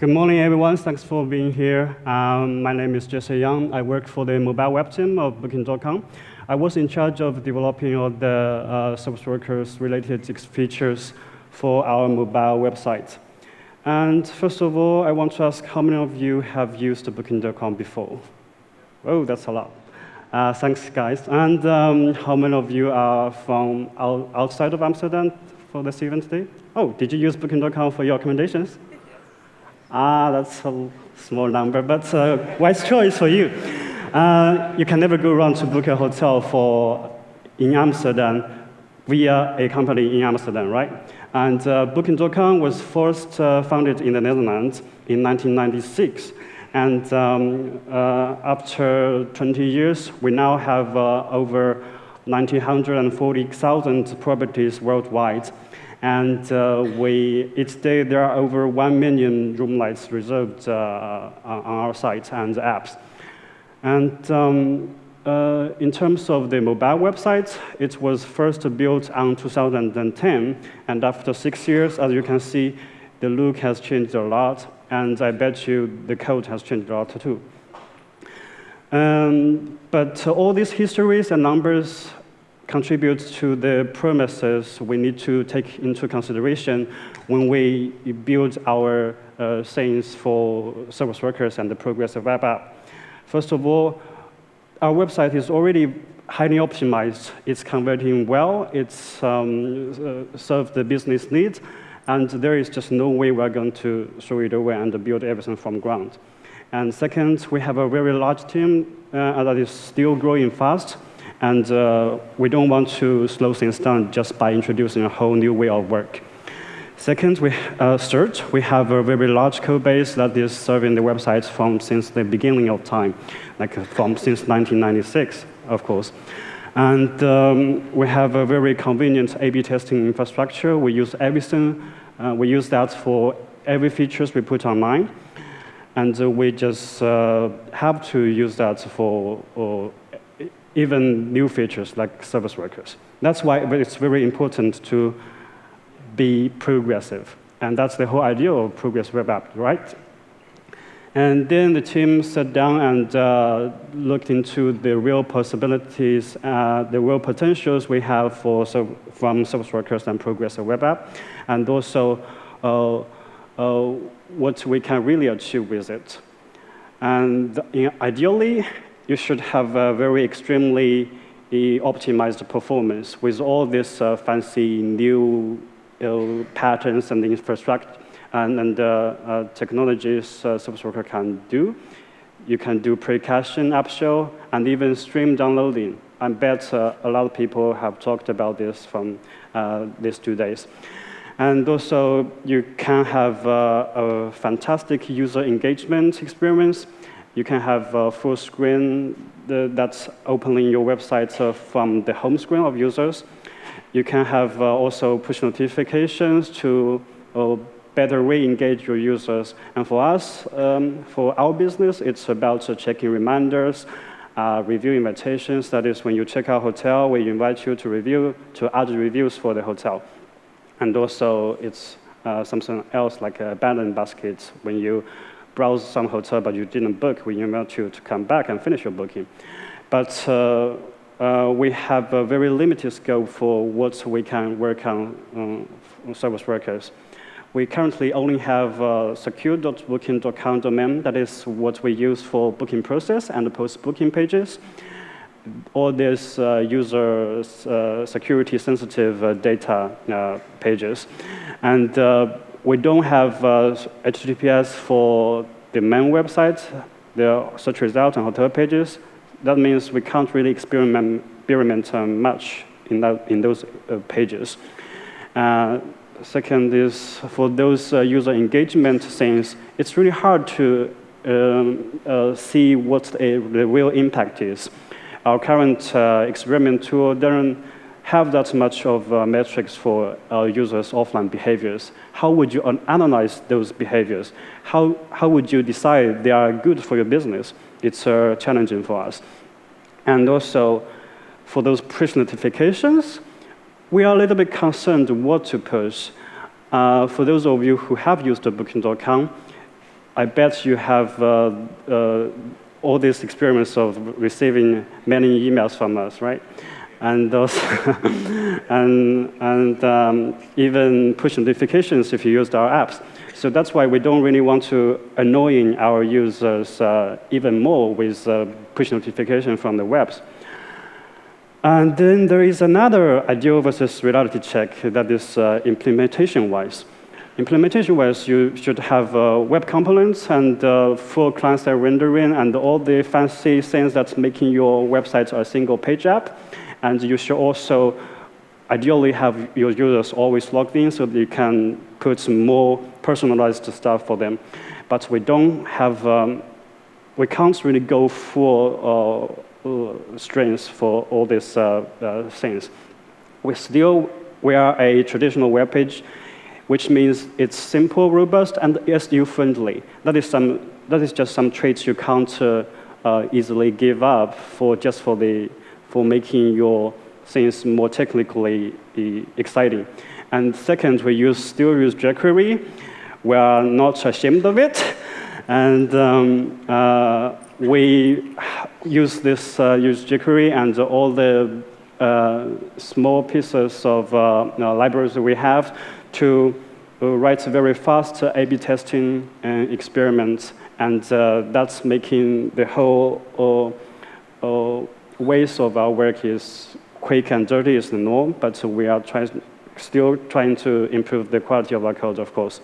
Good morning, everyone. Thanks for being here. Um, my name is Jesse Young. I work for the mobile web team of Booking.com. I was in charge of developing all the uh, service workers related features for our mobile website. And first of all, I want to ask how many of you have used Booking.com before? Oh, that's a lot. Uh, thanks, guys. And um, how many of you are from outside of Amsterdam for this event today? Oh, did you use Booking.com for your accommodations? Ah, that's a small number, but uh, wise choice for you. Uh, you can never go wrong to book a hotel for in Amsterdam via a company in Amsterdam, right? And uh, Booking.com was first uh, founded in the Netherlands in 1996. And um, uh, after 20 years, we now have over 940,000 properties worldwide. And uh, we, each day there are over 1 million room nights reserved uh, on our site and apps. And um, uh, in terms of the mobile website, it was first built on 2010. And after six years, as you can see, the look has changed a lot. And I bet you the code has changed a lot too. Um, but all these histories and numbers contributes to the premises we need to take into consideration when we build our uh, things for service workers and the progressive web app. First of all, our website is already highly optimized. It's converting well. It's um, uh, served the business needs. And there is just no way we're going to throw it away and build everything from ground. And second, we have a very large team uh, that is still growing fast. And uh, we don't want to slow things down just by introducing a whole new way of work. Second, we uh, search. We have a very large code base that is serving the websites from since the beginning of time, like uh, from since 1996, of course. And um, we have a very convenient A-B testing infrastructure. We use everything. Uh, we use that for every features we put online. And uh, we just uh, have to use that for even new features like service workers. That's why it's very important to be progressive. And that's the whole idea of progressive web app, right? And then the team sat down and uh, looked into the real possibilities, uh, the real potentials we have for, so, from service workers and progressive web app, and also uh, uh what we can really achieve with it. And ideally, you should have a very extremely optimized performance with all these uh, fancy new uh, patterns and infrastructure and, and uh, uh technologies uh, service worker can do. You can do pre-caching, app shell, and even stream downloading. I bet uh, a lot of people have talked about this from these two days. And also, you can have a fantastic user engagement experience you can have a full screen that's opening your website uh, from the home screen of users. You can have uh, also push notifications to uh, better re-engage your users. And for us, um, for our business, it's about checking reminders, uh, review invitations. That is when you check our hotel, we invite you to review, to add reviews for the hotel. And also, it's uh, something else like a abandoned baskets when you browse some hotel, but you didn't book, we invite you to come back and finish your booking. But uh, uh, we have a very limited scope for what we can work on um, service workers. We currently only have uh, secure.booking.com domain. That is what we use for booking process and post-booking pages. All these uh, user uh, security sensitive uh, data uh, pages. And we don't have HTTPS uh, for the main websites, the search results and hotel pages. That means we can't really experiment, experiment um, much in, that, in those uh, pages. Uh, second is for those uh, user engagement things, it's really hard to um, uh, see what the real impact is. Our current experiment tool doesn't have that much of uh, metrics for users' offline behaviors, how would you analyze those behaviors? How, how would you decide they are good for your business? It's uh, challenging for us. And also, for those push notifications, we are a little bit concerned what to push. Uh, for those of you who have used Booking.com, I bet you have uh, uh, all these experiments of receiving many emails from us, right? And those, and, and um, even push notifications if you used our apps. So that's why we don't really want to annoying our users uh, even more with uh, push notification from the webs. And then there is another ideal versus reality check that is uh, implementation-wise. Implementation-wise, you should have uh, web components and uh, full client-side rendering and all the fancy things that's making your website a single page app. And you should also ideally have your users always logged in so that you can put some more personalized stuff for them. But we don't have, um, we can't really go full uh, uh, strengths for all these uh, uh, things. We still, we are a traditional web page, which means it's simple, robust, and SEO-friendly. That is some, that is just some traits you can't uh, uh, easily give up for just for the, for making your things more technically exciting. And second, we use, still use jQuery. We are not ashamed of it. And um, uh, we use this uh, use jQuery and all the uh, small pieces of uh, uh, libraries we have to uh, write very fast A-B testing experiments. And that's making the whole ways of our work is quick and dirty is the norm, but we are still trying to improve the quality of our code, of course.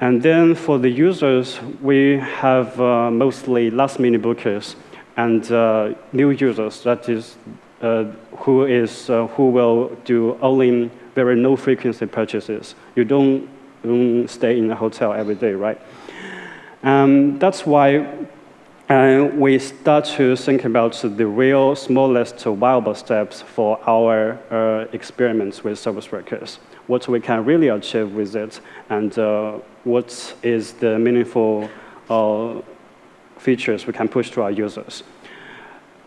And then for the users, we have uh, mostly last-minute bookers and uh, new users, that is, uh, who, is uh, who will do only very low-frequency purchases. You don't, don't, stay in a hotel every day, right? Um, that's why and we start to think about the real smallest viable steps for our uh, experiments with service workers, what we can really achieve with it, and uh, what is the meaningful uh, features we can push to our users.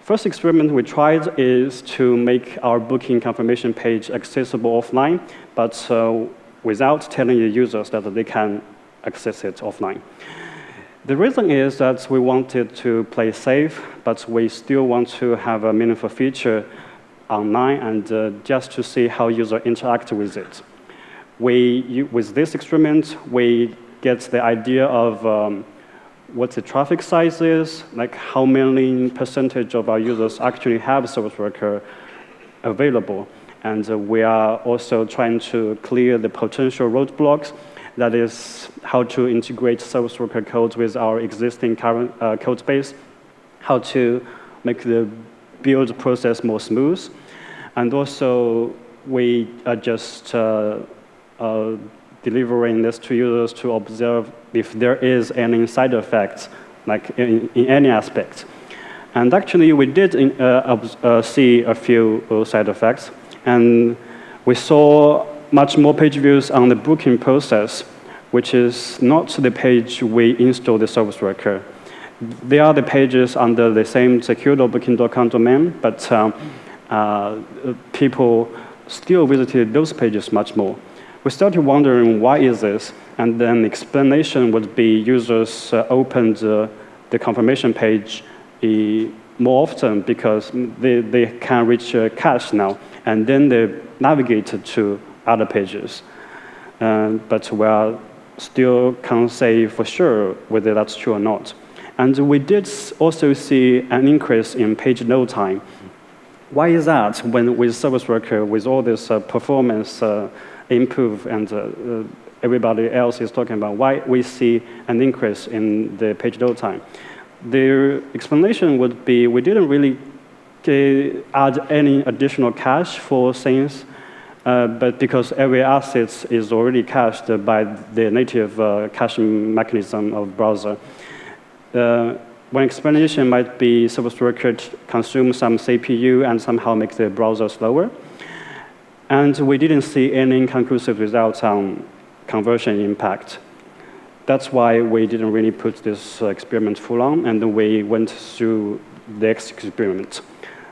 First experiment we tried is to make our booking confirmation page accessible offline, but uh, without telling the users that they can access it offline. The reason is that we wanted to play safe, but we still want to have a meaningful feature online and uh, just to see how users interact with it. We, with this experiment, we get the idea of um, what the traffic size is, like how many percentage of our users actually have service worker available. And uh, we are also trying to clear the potential roadblocks that is how to integrate service worker code with our existing current uh, code base, how to make the build process more smooth. And also, we are just uh, uh, delivering this to users to observe if there is any side effects, like in, in any aspect. And actually, we did in, uh, uh, see a few uh, side effects. And we saw much more page views on the booking process, which is not the page we install the service worker. They are the pages under the same secure.booking.com domain, but um, uh, people still visited those pages much more. We started wondering why is this, and then the explanation would be users uh, opened uh, the confirmation page more often because they, they can reach uh, cache now, and then they navigate to other pages. Uh, but we are still can't say for sure whether that's true or not. And we did also see an increase in page load time. Why is that when with service worker, with all this uh, performance uh, improve and uh, uh everybody else is talking about, why we see an increase in the page load time? The explanation would be we didn't really uh, add any additional cache for things uh, but because every asset is already cached by the native uh, caching mechanism of browser, uh, one explanation might be service worker consume some CPU and somehow make the browser slower. And we didn't see any inconclusive results on conversion impact. That's why we didn't really put this uh, experiment full on, and we went through the next experiment.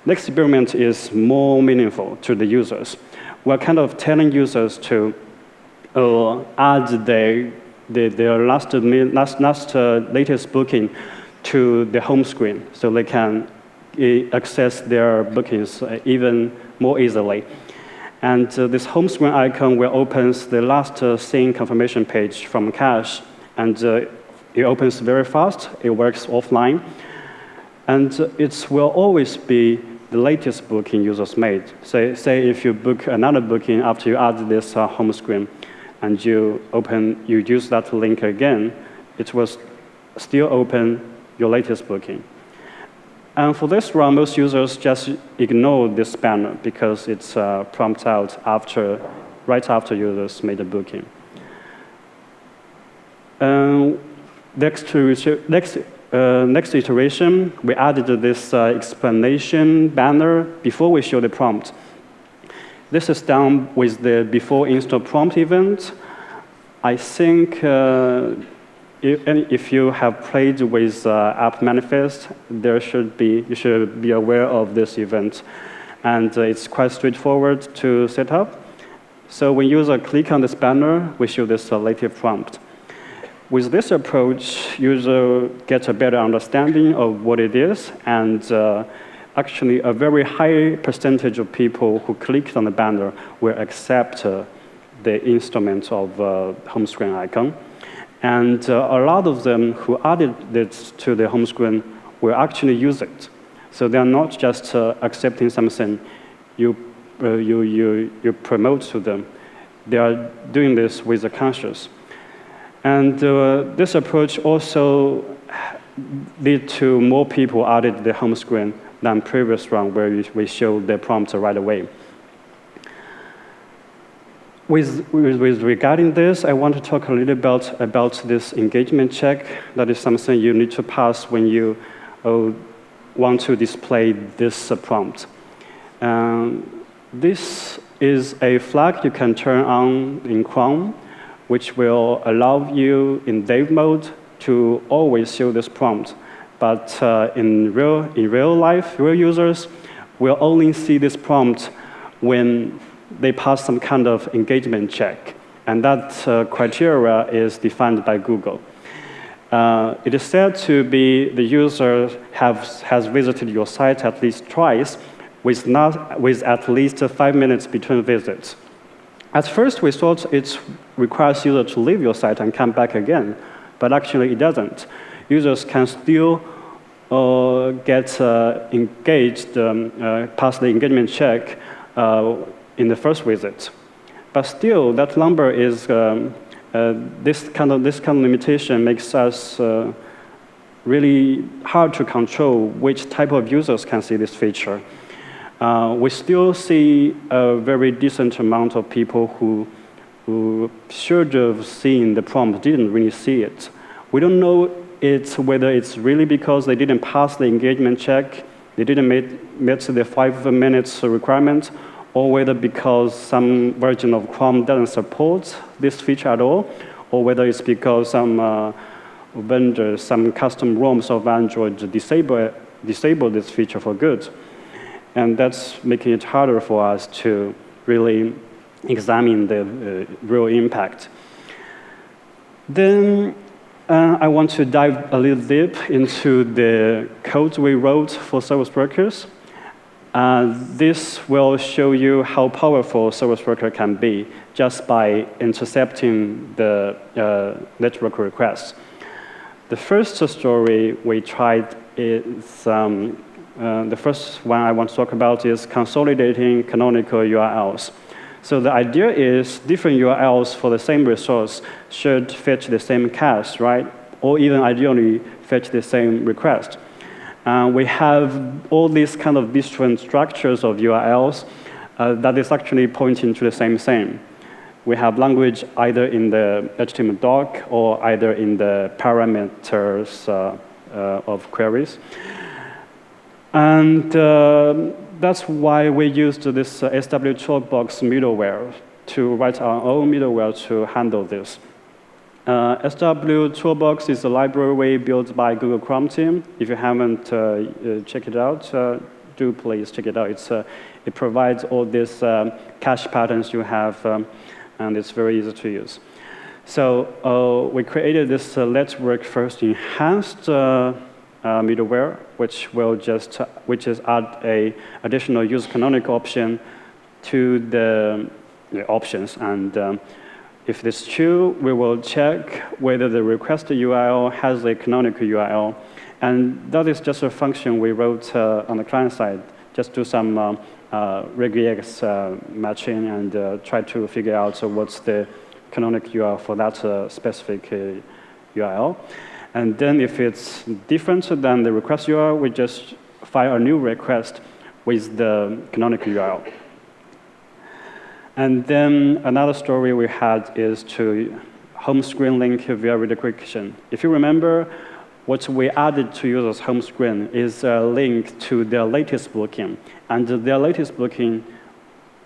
The experiment is more meaningful to the users we're kind of telling users to uh, add the the, their last, last, last uh, latest booking to the home screen so they can uh, access their bookings uh, even more easily. And uh, this home screen icon will open the last uh, seen confirmation page from cache. And it opens very fast. It works offline. And it will always be the latest booking users made. Say, say if you book another booking after you add this uh, home screen, and you open, you use that link again, it will still open your latest booking. And for this run, most users just ignore this banner because it's uh, prompted out after, right after users made a booking. Um, next, to, next, uh, next iteration, we added this uh, explanation banner before we show the prompt. This is done with the before install prompt event. I think uh, if, if, you have played with uh, app manifest, there should be, you should be aware of this event. And uh, it's quite straightforward to set up. So when user click on this banner, we show this native prompt. With this approach, user gets a better understanding of what it is and uh, actually a very high percentage of people who clicked on the banner will accept uh, the instrument of uh, home screen icon. And uh, a lot of them who added this to the home screen will actually use it. So they're not just uh, accepting something you, uh, you, you, you promote to them. They are doing this with a conscience. And uh, this approach also lead to more people added the home screen than previous run where we show the prompt right away. With, with, with, regarding this, I want to talk a little bit about this engagement check. That is something you need to pass when you uh, want to display this uh, prompt. Um, this is a flag you can turn on in Chrome, which will allow you in dev mode to always show this prompt. But uh, in, real, in real life, real users will only see this prompt when they pass some kind of engagement check. And that uh, criteria is defined by Google. Uh, it is said to be the user have, has visited your site at least twice with, not, with at least five minutes between visits. At first, we thought it requires user to leave your site and come back again, but actually it doesn't. Users can still uh, get uh, engaged, um, uh, pass the engagement check uh, in the first visit. But still, that number is, um, uh, this, kind of, this kind of limitation makes us uh, really hard to control which type of users can see this feature. Uh, we still see a very decent amount of people who, who should have seen the prompt didn't really see it. We don't know it's whether it's really because they didn't pass the engagement check, they didn't meet, meet the five minutes requirement, or whether because some version of Chrome doesn't support this feature at all, or whether it's because some uh, vendors, some custom ROMs of Android disable, disable this feature for good. And that's making it harder for us to really examine the uh, real impact. Then uh, I want to dive a little deep into the code we wrote for service workers. Uh, this will show you how powerful service worker can be just by intercepting the uh, network requests. The first story we tried is, um, uh, the first one I want to talk about is consolidating canonical URLs. So the idea is different URLs for the same resource should fetch the same cache, right? Or even ideally fetch the same request. Uh, we have all these kind of different structures of URLs uh, that is actually pointing to the same thing. We have language either in the HTML doc or either in the parameters uh, uh of queries. And uh, that's why we used this uh, SW Toolbox middleware to write our own middleware to handle this. Uh, SW Toolbox is a library built by Google Chrome team. If you haven't uh, checked it out, uh, do please check it out. It's, uh, it provides all these um, cache patterns you have, um, and it's very easy to use. So uh, we created this Network First enhanced middleware, which will just which is add a additional use canonical option to the, the options. And um, if this is true, we will check whether the requested URL has a canonical URL. And that is just a function we wrote uh, on the client side, just do some um, uh, regex uh, matching and uh, try to figure out what's the canonical URL for that uh, specific URL. And then if it's different than the request URL, we just file a new request with the canonical URL. And then another story we had is to home screen link via redirection. If you remember, what we added to users' home screen is a link to their latest booking. And their latest booking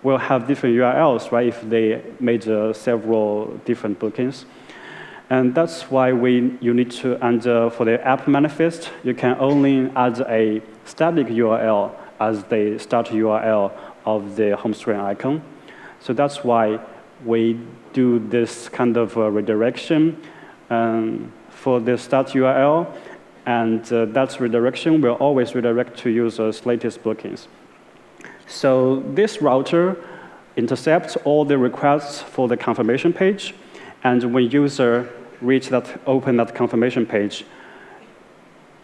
will have different URLs, right, if they made uh, several different bookings. And that's why we, you need to, and uh, for the app manifest, you can only add a static URL as the start URL of the home screen icon. So that's why we do this kind of uh, redirection um, for the start URL, and uh, that redirection will always redirect to users' latest bookings. So this router intercepts all the requests for the confirmation page, and when user reach that, open that confirmation page,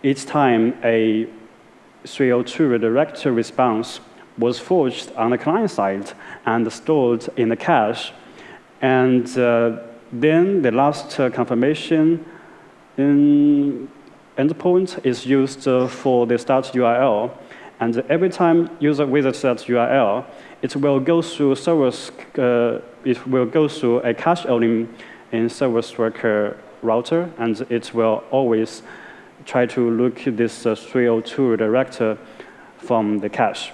each time a 302 redirect response was forged on the client side and stored in the cache. And uh, then the last uh, confirmation endpoint is used uh, for the start URL. And every time user visits that URL, it will go through service, uh, it will go through a cache only in service worker router, and it will always try to look this uh, 302 director from the cache.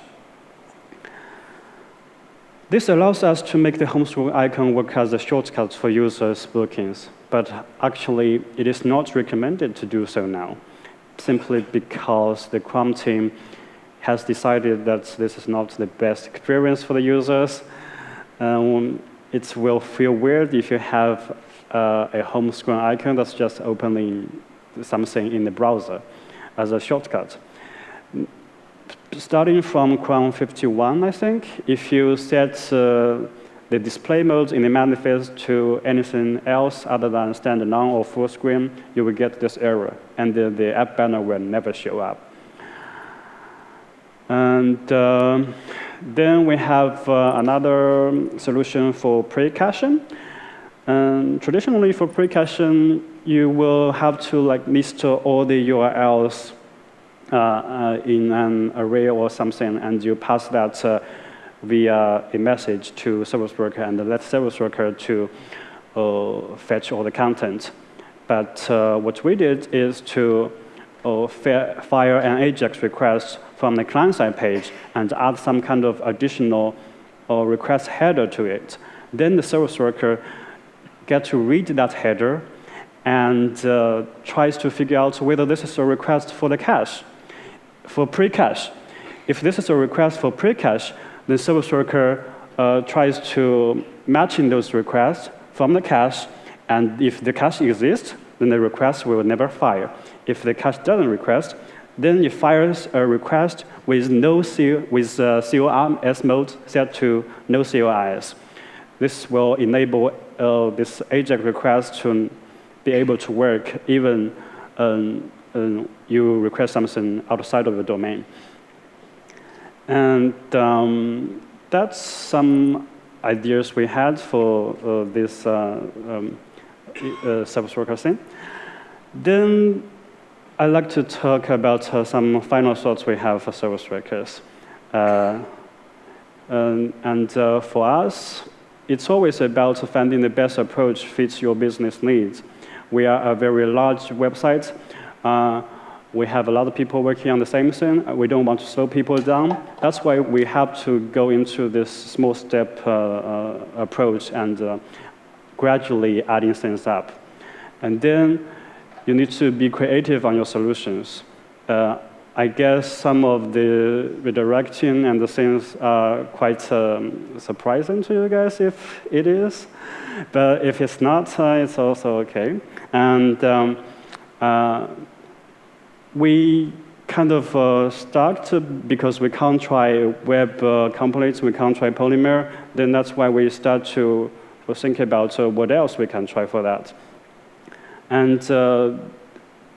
This allows us to make the home screen icon work as a shortcut for users' bookings, but actually it is not recommended to do so now, simply because the Chrome team has decided that this is not the best experience for the users. Um, it will feel weird if you have uh, a home screen icon that's just opening something in the browser as a shortcut. Starting from Chrome 51, I think, if you set uh, the display mode in the manifest to anything else other than standard or full screen, you will get this error, and the, the app banner will never show up. And uh, then we have uh, another solution for pre-caching. And traditionally, for pre-caching, you will have to like list all the URLs uh, uh, in an array or something, and you pass that uh, via a message to service worker, and let service worker to uh, fetch all the content. But uh, what we did is to fire an AJAX request from the client-side page and add some kind of additional request header to it. Then the service worker get to read that header and uh, tries to figure out whether this is a request for the cache, for pre-cache. If this is a request for pre-cache, the service worker uh, tries to match in those requests from the cache, and if the cache exists, then the request will never fire. If the cache doesn't request, then it fires a request with no C with uh, CORS mode set to no CORS. This will enable uh, this AJAX request to be able to work even um, um, you request something outside of the domain. And um, that's some ideas we had for uh, this uh, um, uh, service worker thing. Then I'd like to talk about uh, some final thoughts we have for service workers. Uh, and, and uh, for us, it's always about finding the best approach fits your business needs. We are a very large website. Uh, we have a lot of people working on the same thing. We don't want to slow people down. That's why we have to go into this small step uh, uh, approach and uh, gradually adding things up. And then you need to be creative on your solutions. I guess some of the redirecting and the things are quite um, surprising to you guys if it is. But if it's not, uh, it's also OK. And um, uh, we kind of uh, start because we can't try web uh, components, we can't try Polymer, then that's why we start to think about uh, what else we can try for that. And uh,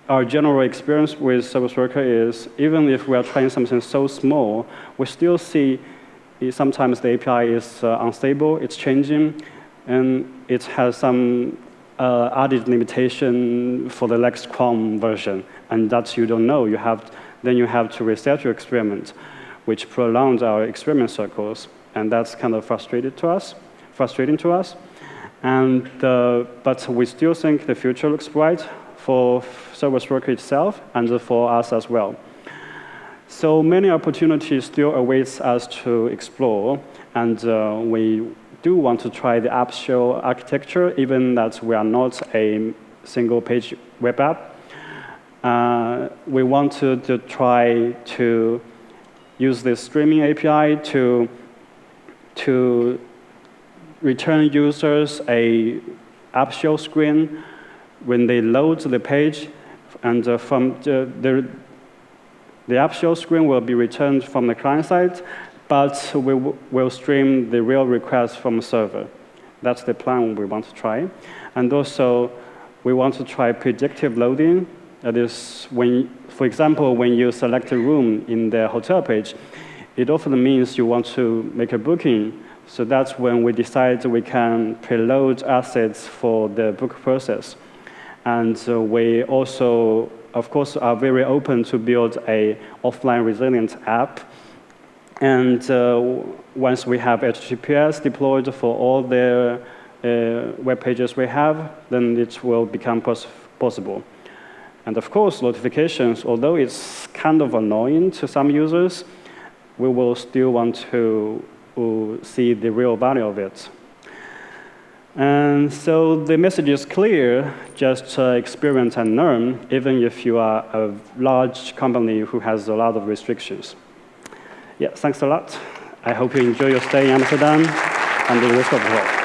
our general experience with Service Worker is even if we are trying something so small, we still see sometimes the API is uh, unstable, it's changing, and it has some uh, added limitation for the next Chrome version, and that you don't know. You have, then you have to reset your experiment, which prolongs our experiment cycles, and that's kind of frustrated to us, frustrating to us. And, uh, but we still think the future looks bright for Service Worker itself and for us as well. So many opportunities still awaits us to explore, and uh, we do want to try the app shell architecture, even that we are not a single-page web app. Uh, we want to, to try to use this streaming API to, to return users a app shell screen when they load the page, and uh, from the, the, the app shell screen will be returned from the client side, but we will stream the real request from the server. That's the plan we want to try. And also, we want to try predictive loading. That is, when, for example, when you select a room in the hotel page, it often means you want to make a booking. So that's when we decide we can preload assets for the book process. And we also, of course, are very open to build a offline resilient app. And uh, once we have HTTPS deployed for all the uh, web pages we have, then it will become pos possible. And of course, notifications, although it's kind of annoying to some users, we will still want to uh, see the real value of it. And so the message is clear, just uh, experiment and learn, even if you are a large company who has a lot of restrictions. Yeah, thanks a lot. I hope you enjoy your stay in Amsterdam and the rest of the world.